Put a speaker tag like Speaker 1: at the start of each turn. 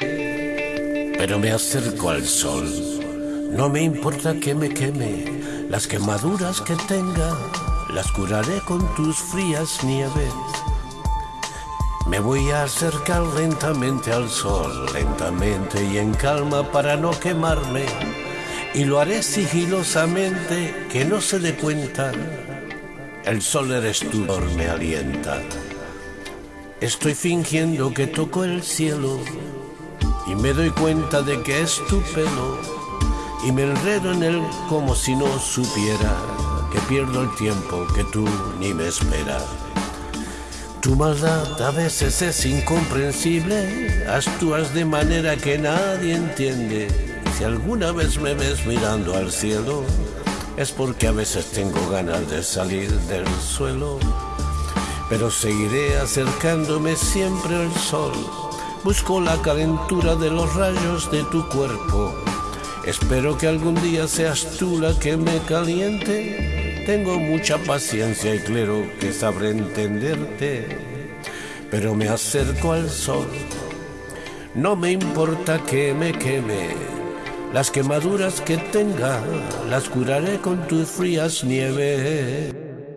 Speaker 1: pero me acerco al sol. No me importa que me queme, las quemaduras que tenga, las curaré con tus frías nieves. Me voy a acercar lentamente al sol, lentamente y en calma para no quemarme. Y lo haré sigilosamente, que no se dé cuenta. El sol eres tú, me alienta. Estoy fingiendo que toco el cielo me doy cuenta de que es tu pelo y me enredo en él como si no supiera que pierdo el tiempo que tú ni me esperas. Tu maldad a veces es incomprensible, actúas de manera que nadie entiende. Si alguna vez me ves mirando al cielo, es porque a veces tengo ganas de salir del suelo. Pero seguiré acercándome siempre al sol. Busco la calentura de los rayos de tu cuerpo. Espero que algún día seas tú la que me caliente tengo mucha paciencia y claro que sabré entenderte, pero me acerco al sol. No me importa que me queme, las quemaduras que tenga las curaré con tus frías nieves.